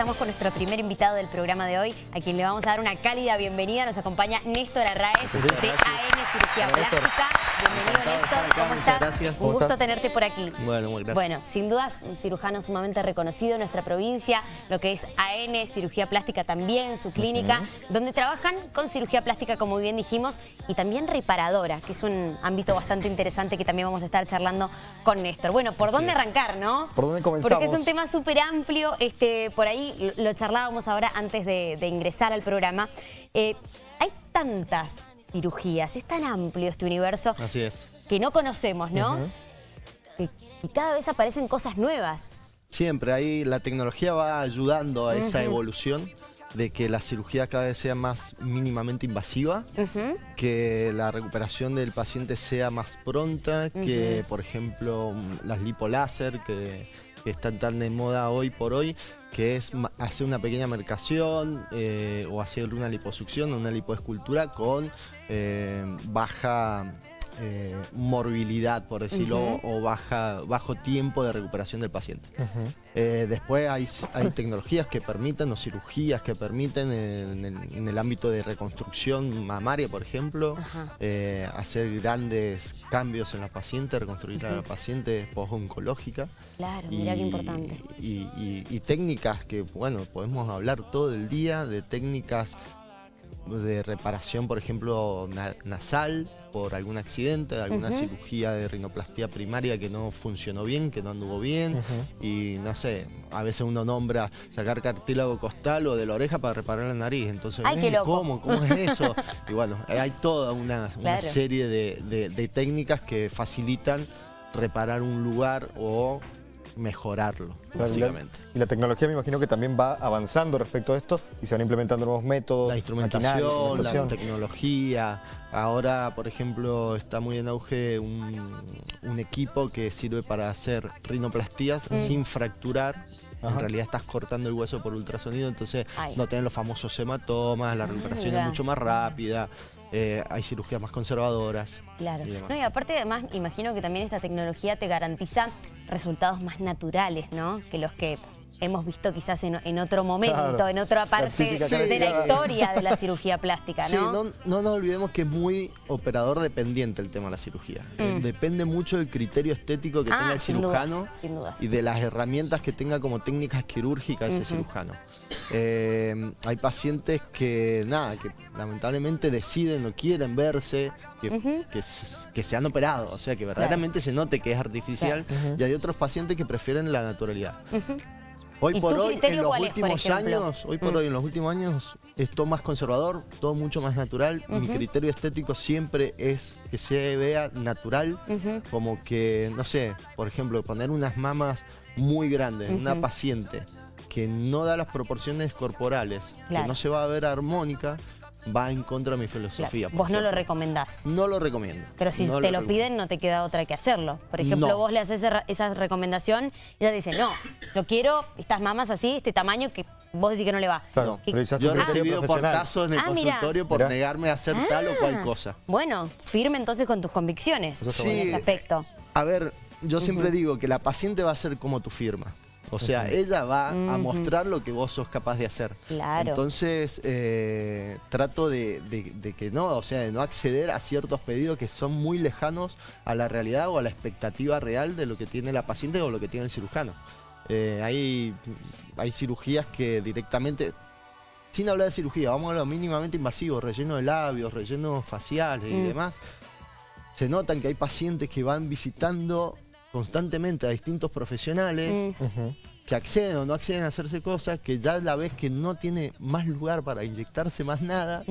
Estamos con nuestro primer invitado del programa de hoy, a quien le vamos a dar una cálida bienvenida. Nos acompaña Néstor Arraez, de AN Cirugía Plástica. Bienvenido, Néstor. ¿Cómo estás? Gracias. Un gusto tenerte por aquí. Bueno, muy gracias. Bueno, sin dudas, un cirujano sumamente reconocido en nuestra provincia, lo que es AN Cirugía Plástica también, su clínica, donde trabajan con cirugía plástica, como bien dijimos, y también reparadora, que es un ámbito bastante interesante que también vamos a estar charlando con Néstor. Bueno, ¿por dónde arrancar, no? ¿Por dónde comenzamos? Porque es un tema súper amplio, este, por ahí lo charlábamos ahora antes de, de ingresar al programa. Eh, hay tantas cirugías, es tan amplio este universo Así es. que no conocemos, ¿no? y, y cada vez aparecen cosas nuevas. Siempre ahí la tecnología va ayudando a esa evolución de que la cirugía cada vez sea más mínimamente invasiva, que la recuperación del paciente sea más pronta, que por ejemplo las lipoláser que, que están tan de moda hoy por hoy, que es hacer una pequeña mercación eh, o hacer una liposucción o una lipoescultura con eh, baja eh, morbilidad, por decirlo, o baja, bajo tiempo de recuperación del paciente. Eh, después hay, hay tecnologías que permiten, o cirugías que permiten en el, en el ámbito de reconstrucción mamaria, por ejemplo, eh, hacer grandes cambios en la paciente, reconstruir a la paciente post-oncológica. Claro, mirá qué importante. Y, y- y técnicas que, bueno, podemos hablar todo el día de técnicas de reparación, por ejemplo, na- nasal por algún accidente, alguna cirugía de rinoplastia primaria que no funcionó bien, que no anduvo bien. Y no sé, a veces uno nombra sacar cartílago costal o de la oreja para reparar la nariz. Entonces, Ay, qué "Eh, loco". ¿cómo? ¿Cómo es eso? y bueno, hay toda una, serie de, de- de técnicas que facilitan reparar un lugar o mejorarlo, básicamente. Y la tecnología me imagino que también va avanzando respecto a esto y se van implementando nuevos métodos, La instrumentación, maquinaria, la instrumentación. tecnología. Ahora, por ejemplo, está muy en auge un, un equipo que sirve para hacer rinoplastías sin fracturar. Ajá. En realidad estás cortando el hueso por ultrasonido, entonces Ay. no tenés los famosos hematomas, la recuperación mira. es mucho más rápida, eh, hay cirugías más conservadoras. Claro. y. No, y aparte además imagino que también esta tecnología te garantiza resultados más naturales, ¿no? Que los que hemos visto quizás en, en otro momento, Claro. en otra parte de la historia de la cirugía plástica, Sí, ¿no? no, no nos olvidemos que es muy operador dependiente el tema de la cirugía. Eh, Depende mucho del criterio estético que Mm. Ah, tenga el sin cirujano dudas, sin dudas. y de las herramientas que tenga como técnicas quirúrgicas ese cirujano. Eh, hay pacientes que, nada, que lamentablemente deciden o quieren verse, que, que, se- que se han operado, o sea, que verdaderamente se note que es artificial, y hay otros pacientes que prefieren la naturalidad. Hoy ¿Y por tu hoy, criterio en los cuál es, por últimos años, hoy por Mm. hoy, en los últimos años, es todo más conservador, todo mucho más natural. Mi criterio estético siempre es que se vea natural, como que, no sé, por ejemplo, poner unas mamas muy grandes en una paciente que no da las proporciones corporales, Claro. que no se va a ver armónica, va en contra de mi filosofía. Vos no lo recomendás. No lo recomiendo. Pero si no te lo piden, no te queda otra que hacerlo. Por ejemplo, No. vos le haces esa, recomendación y ella dice, no, yo quiero estas mamas así, este tamaño, que vos decís que no le va. Claro, ¿Qué- pero quizás Yo he recibido portazos en el Ah, mira. consultorio por Mirá. negarme a hacer tal o cual Ah. cosa. Bueno, firme entonces con tus convicciones está en ese aspecto. A ver, yo siempre digo que la paciente va a ser como tu firma. O sea, ella va a mostrar lo que vos sos capaz de hacer. Claro. Entonces, eh, trato de, de- de que no, o sea, de no acceder a ciertos pedidos que son muy lejanos a la realidad o a la expectativa real de lo que tiene la paciente o lo que tiene el cirujano. Eh, hay, hay cirugías que directamente, sin hablar de cirugía, vamos a lo mínimamente invasivo, relleno de labios, rellenos faciales y Mm. demás. Se notan que hay pacientes que van visitando constantemente a distintos profesionales Mm, que acceden o no acceden a hacerse cosas, que ya la vez que no tiene más lugar para inyectarse más nada.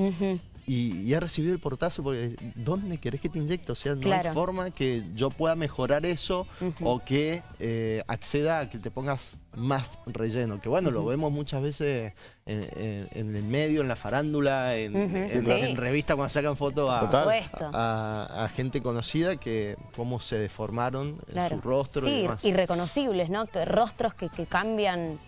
Y, y ha recibido el portazo porque ¿dónde querés que te inyecte? O sea, no Claro. hay forma que yo pueda mejorar eso o que eh, acceda a que te pongas más relleno. Que bueno, lo vemos muchas veces en, en- en el medio, en la farándula, en, Ujú, en- sí. en revistas cuando sacan fotos a, gente conocida que cómo se deformaron en Claro. su rostro y sí, demás. irreconocibles, ¿no? Que rostros que, que cambian.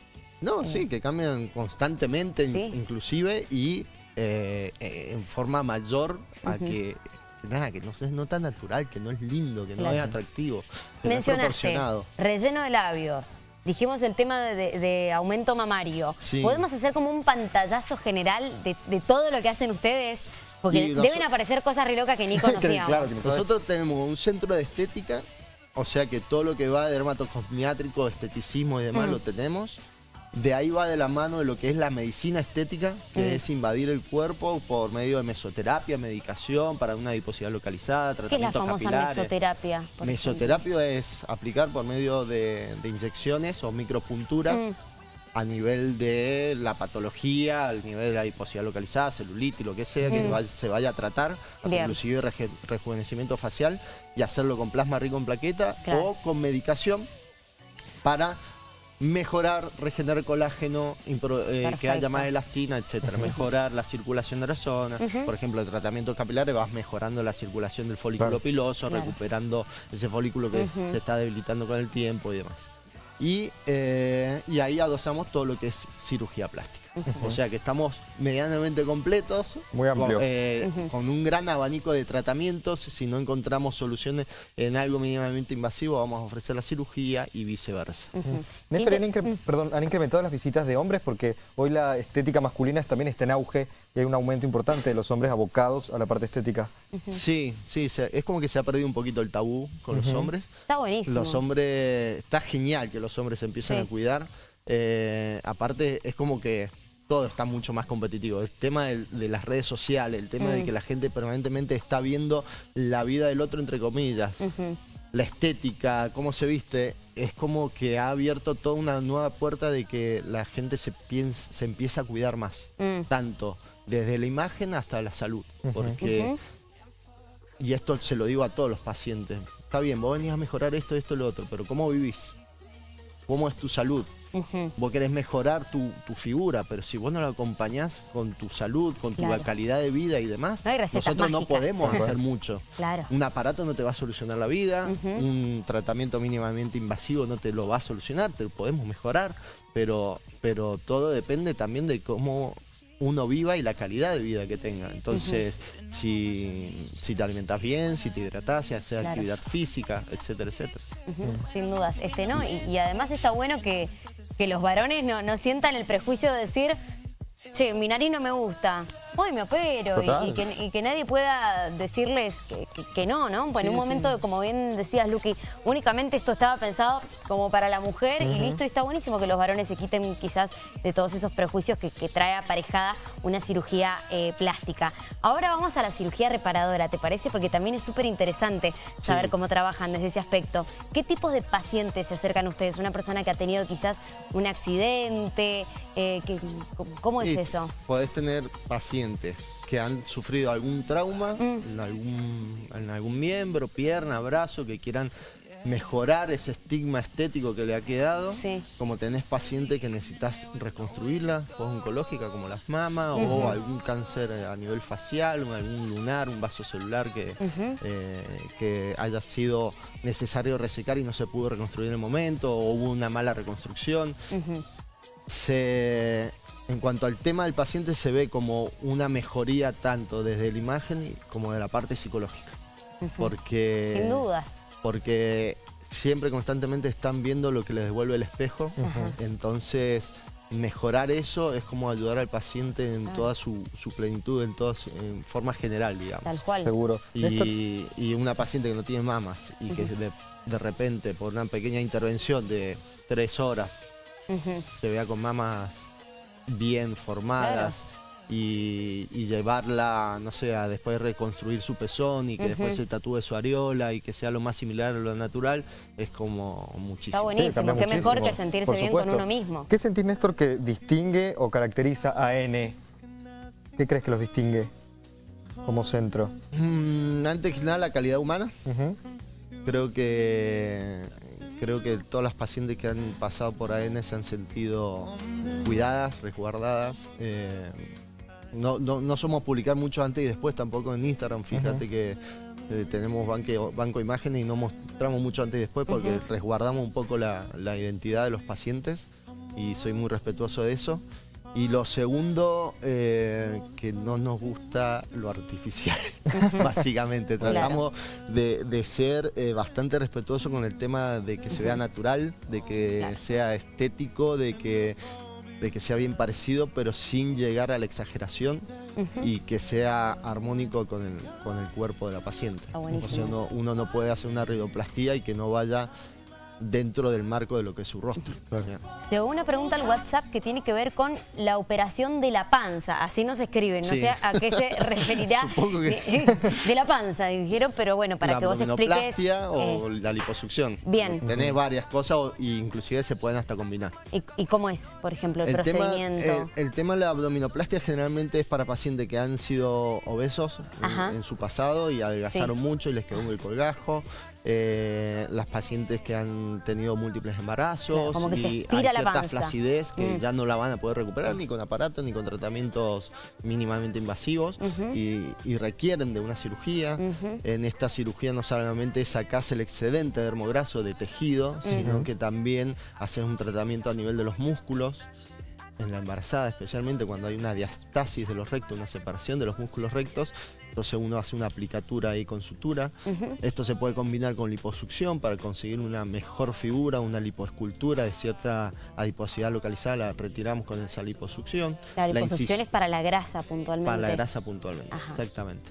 No, sí, que cambian constantemente, Sí. inclusive, y eh, eh, en forma mayor a que, que nada, que no es no tan natural, que no es lindo, que no Claro. es atractivo, que no es Mencionaste proporcionado. relleno de labios, dijimos el tema de, de aumento mamario. Sí. ¿Podemos hacer como un pantallazo general de, de todo lo que hacen ustedes? Porque deben aparecer cosas re locas que ni conocíamos. claro que. Nosotros tenemos un centro de estética, o sea que todo lo que va de dermatocosmiátrico, esteticismo y demás lo tenemos. De ahí va de la mano de lo que es la medicina estética, que Mm. es invadir el cuerpo por medio de mesoterapia, medicación para una adiposidad localizada, ¿Qué es la tratamientos famosa capilares. mesoterapia? Mesoterapia es aplicar por medio de, de inyecciones o micropunturas Mm. a nivel de la patología, al nivel de la adiposidad localizada, celulitis, lo que sea, que Mm. se vaya a tratar, Bien. inclusive rejuvenecimiento facial y hacerlo con plasma rico en plaqueta Claro. o con medicación para mejorar, regenerar colágeno, impro- eh, que haya más elastina, etcétera, mejorar la circulación de la zona. Por ejemplo, el tratamiento capilares vas mejorando la circulación del folículo Claro. piloso, Claro. recuperando ese folículo que se está debilitando con el tiempo y demás. Y, eh, y ahí adosamos todo lo que es cirugía plástica. O sea que estamos medianamente completos, Muy amplio. con, eh, con un gran abanico de tratamientos. Si no encontramos soluciones en algo mínimamente invasivo, vamos a ofrecer la cirugía y viceversa. Ujú. Néstor, ¿han, incre- perdón, han incrementado las visitas de hombres porque hoy la estética masculina también está en auge y hay un aumento importante de los hombres abocados a la parte estética. Sí, sí, se- es como que se ha perdido un poquito el tabú con los hombres. Está buenísimo. Los hombres, está genial que los hombres se empiecen Sí. a cuidar. Eh, aparte, es como que todo está mucho más competitivo. El tema de, las redes sociales, el tema de Mm. que la gente permanentemente está viendo la vida del otro, entre comillas. La estética, cómo se viste, es como que ha abierto toda una nueva puerta de que la gente se, piensa, se empieza a cuidar más. Mm. Tanto desde la imagen hasta la salud. Porque y esto se lo digo a todos los pacientes. Está bien, vos venís a mejorar esto, esto, lo otro, pero ¿cómo vivís? ¿Cómo es tu salud? Vos querés mejorar tu, tu figura, pero si vos no la acompañás con tu salud, con tu Claro. calidad de vida y demás, No nosotros no podemos hacer mucho. Claro. Un aparato no te va a solucionar la vida, un tratamiento mínimamente invasivo no te lo va a solucionar, te lo podemos mejorar, pero, pero todo depende también de cómo uno viva y la calidad de vida que tenga. Entonces, si, si te alimentas bien, si te hidratas, si haces Claro. actividad física, etcétera, etcétera. Sin dudas, este, ¿no? Y, y además está bueno que, que los varones no, no sientan el prejuicio de decir, che, mi nariz no me gusta, hoy me opero, y- que, y que nadie pueda decirles que, que- que no, ¿no? Pues en Sí, un momento, como bien decías, Luqui, únicamente esto estaba pensado como para la mujer y listo, y está buenísimo que los varones se quiten quizás de todos esos prejuicios que, que trae aparejada una cirugía eh, plástica. Ahora vamos a la cirugía reparadora, ¿te parece? Porque también es súper interesante saber Sí. cómo trabajan desde ese aspecto. ¿Qué tipos de pacientes se acercan a ustedes? ¿Una persona que ha tenido quizás un accidente? Eh, que- ¿Cómo es Y eso? Podés tener pacientes que han sufrido algún trauma Mm. en, algún, en algún miembro, pierna, brazo, que quieran mejorar ese estigma estético que le ha quedado. Sí. Como tenés pacientes que necesitas reconstruirla, oncológica como las mamas, o algún cáncer a nivel facial, algún lunar, un vaso celular que, eh, que haya sido necesario resecar y no se pudo reconstruir en el momento, o hubo una mala reconstrucción. Se, en cuanto al tema del paciente se ve como una mejoría tanto desde la imagen como de la parte psicológica. Porque, Sin dudas. porque siempre constantemente están viendo lo que les devuelve el espejo. Entonces, mejorar eso es como ayudar al paciente en toda su, su plenitud, en toda su- en forma general, digamos. Tal cual. Seguro. Y, y una paciente que no tiene mamas y que de, de repente por una pequeña intervención de tres horas Se vea con mamas bien formadas y, y llevarla, no sé, a después reconstruir su pezón y que después se tatúe su areola y que sea lo más similar a lo natural, es como muchísimo. Está buenísimo. Qué mejor que sentirse por bien con uno mismo. ¿Qué sentís, Néstor, que distingue o caracteriza a N? ¿Qué crees que los distingue como centro? Mm, antes que nada, la calidad humana. Creo que creo que todas las pacientes que han pasado por AN se han sentido cuidadas, resguardadas. eh, no, no, no somos publicar mucho antes y después tampoco en Instagram. Fíjate que eh, tenemos banque- banco imágenes y no mostramos mucho antes y después porque resguardamos un poco la, la identidad de los pacientes y soy muy respetuoso de eso. Y lo segundo, eh, que no nos gusta lo artificial, básicamente. Tratamos de, de ser eh, bastante respetuosos con el tema de que se vea natural, de que sea estético, de que, de que sea bien parecido, pero sin llegar a la exageración y que sea armónico con el, con el cuerpo de la paciente. o sea, uno, uno no puede hacer una rioplastía y que no vaya dentro del marco de lo que es su rostro. Tengo una pregunta al WhatsApp que tiene que ver con la operación de la panza, así nos escriben, no sé a qué se referirá de, la panza, dijeron, pero bueno, para que vos expliques... o eh, la liposucción. Bien. Tenés varias cosas e inclusive se pueden hasta combinar. ¿Y, cómo es, por ejemplo, el, procedimiento? el, tema de la abdominoplastia generalmente es para pacientes que han sido obesos en, su pasado y adelgazaron mucho y les quedó un colgajo. Eh, las pacientes que han tenido múltiples embarazos como que y se hay cierta flacidez que mm. ya no la van a poder recuperar ni con aparatos ni con tratamientos mínimamente invasivos y, requieren de una cirugía. En esta cirugía no solamente sacas el excedente dermograso de tejido, sino que también haces un tratamiento a nivel de los músculos. En la embarazada, especialmente cuando hay una diastasis de los rectos, una separación de los músculos rectos, entonces uno hace una aplicatura ahí con sutura. Esto se puede combinar con liposucción para conseguir una mejor figura, una lipoescultura de cierta adiposidad localizada, la retiramos con esa liposucción. La liposucción es para la grasa puntualmente. Para la grasa puntualmente, exactamente.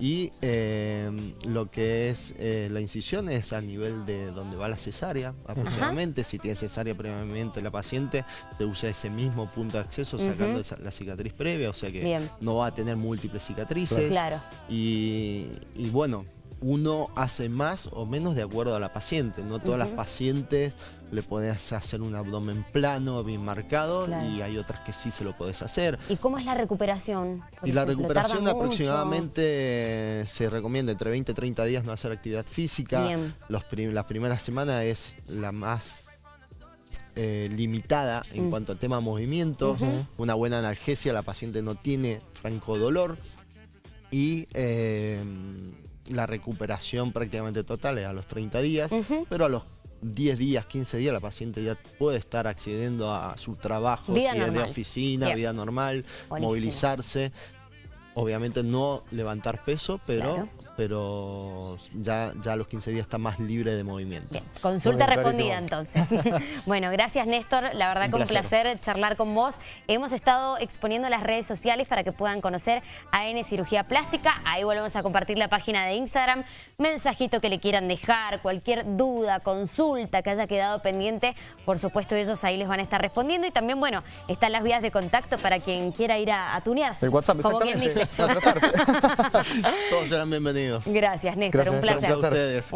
Y em, lo que es eh, la incisión es a nivel de donde va la cesárea aproximadamente. Si tiene cesárea previamente la paciente, se usa ese mismo punto de acceso sacando la cicatriz previa, o sea que no va a tener múltiples cicatrices. Claro. Y, bueno, uno hace más o menos de acuerdo a la paciente. No todas las pacientes le podés hacer un abdomen plano, bien marcado, y hay otras que sí se lo podés hacer. ¿Y cómo es la recuperación? y la recuperación aproximadamente se recomienda entre 20 y 30 días no hacer actividad física. Los la primera semana es la más eh, limitada en mm. cuanto al tema movimientos, una buena analgesia, la paciente no tiene franco dolor, y eh, la recuperación prácticamente total es a los 30 días, pero a los 10 días, 15 días la paciente ya puede estar accediendo a su trabajo, vida de oficina, vida normal, movilizarse. Obviamente no levantar peso, pero pero ya, ya a los 15 días está más libre de movimiento. Bien, consulta respondida entonces. bueno, gracias Néstor, la verdad que un placer charlar con vos. Hemos estado exponiendo las redes sociales para que puedan conocer a N Cirugía Plástica. Ahí volvemos a compartir la página de Instagram. Mensajito que le quieran dejar, cualquier duda, consulta que haya quedado pendiente, por supuesto ellos ahí les van a estar respondiendo. Y también, bueno, están las vías de contacto para quien quiera ir a, tunearse. El WhatsApp, como quien dice. Todos serán bienvenidos. Gracias, Néstor. un placer. Gracias a ustedes.